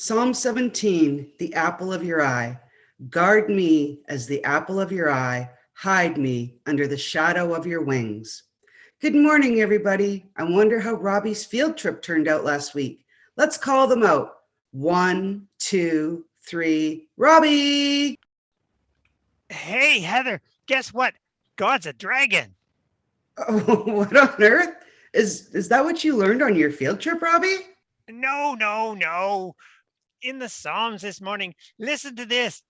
Psalm 17, the apple of your eye. Guard me as the apple of your eye. Hide me under the shadow of your wings. Good morning, everybody. I wonder how Robbie's field trip turned out last week. Let's call them out. One, two, three. Robbie! Hey, Heather, guess what? God's a dragon. Oh, what on earth? Is, is that what you learned on your field trip, Robbie? No, no, no. In the Psalms this morning, listen to this.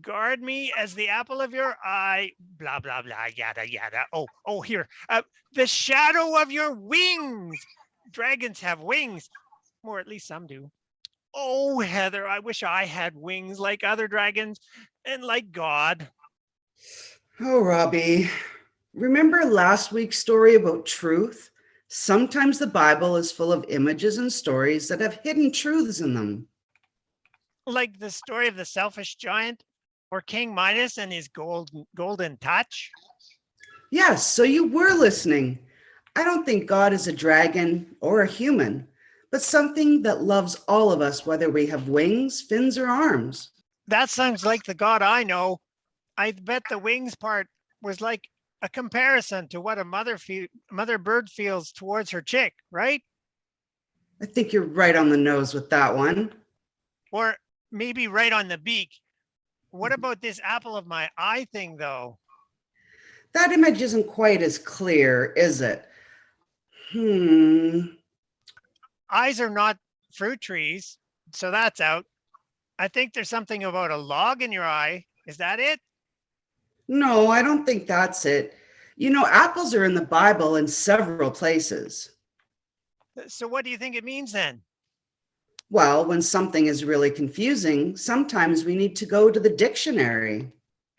Guard me as the apple of your eye, blah, blah, blah, yada, yada. Oh, oh, here. Uh, the shadow of your wings. Dragons have wings, or at least some do. Oh, Heather, I wish I had wings like other dragons and like God. Oh, Robbie, remember last week's story about truth? Sometimes the Bible is full of images and stories that have hidden truths in them. Like the story of the selfish giant or King Midas and his gold, golden touch. Yes, so you were listening. I don't think God is a dragon or a human, but something that loves all of us, whether we have wings, fins, or arms. That sounds like the God I know. I bet the wings part was like a comparison to what a mother fe mother bird feels towards her chick, right? I think you're right on the nose with that one. Or maybe right on the beak. What about this apple of my eye thing though? That image isn't quite as clear, is it? Hmm. Eyes are not fruit trees, so that's out. I think there's something about a log in your eye. Is that it? No, I don't think that's it. You know, apples are in the Bible in several places. So what do you think it means then? Well, when something is really confusing, sometimes we need to go to the dictionary.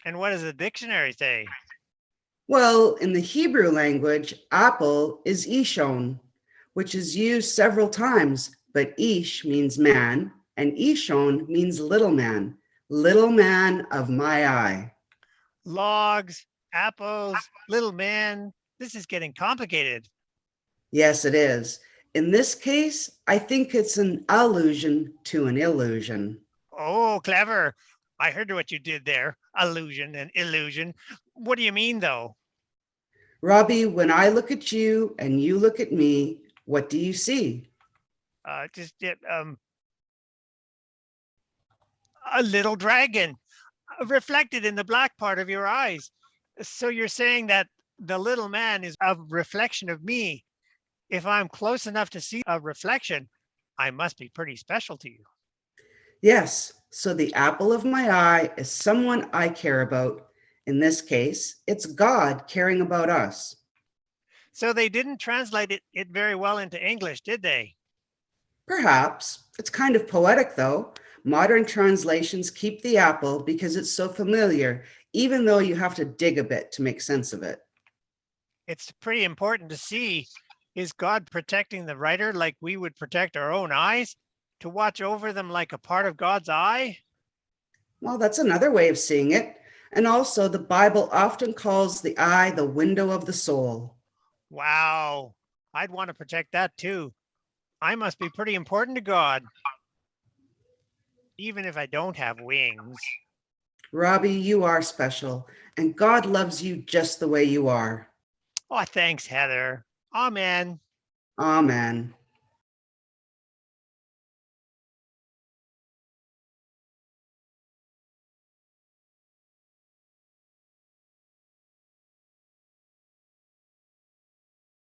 And what does the dictionary say? Well, in the Hebrew language, apple is ishon, which is used several times, but ish means man and ishon means little man, little man of my eye. Logs, apples, little man. This is getting complicated. Yes, it is. In this case, I think it's an allusion to an illusion. Oh, clever. I heard what you did there. Allusion and illusion. What do you mean though? Robbie, when I look at you and you look at me, what do you see? Uh, just um, a little dragon uh, reflected in the black part of your eyes. So you're saying that the little man is a reflection of me. If I'm close enough to see a reflection, I must be pretty special to you. Yes, so the apple of my eye is someone I care about. In this case, it's God caring about us. So they didn't translate it, it very well into English, did they? Perhaps. It's kind of poetic though. Modern translations keep the apple because it's so familiar, even though you have to dig a bit to make sense of it. It's pretty important to see, is God protecting the writer like we would protect our own eyes? To watch over them like a part of God's eye? Well, that's another way of seeing it. And also the Bible often calls the eye the window of the soul. Wow, I'd want to protect that too. I must be pretty important to God. Even if I don't have wings. Robbie, you are special, and God loves you just the way you are. Oh, thanks, Heather. Amen. Amen.